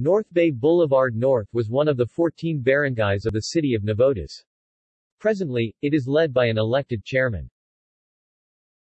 North Bay Boulevard North was one of the 14 barangays of the city of Navotas. Presently, it is led by an elected chairman.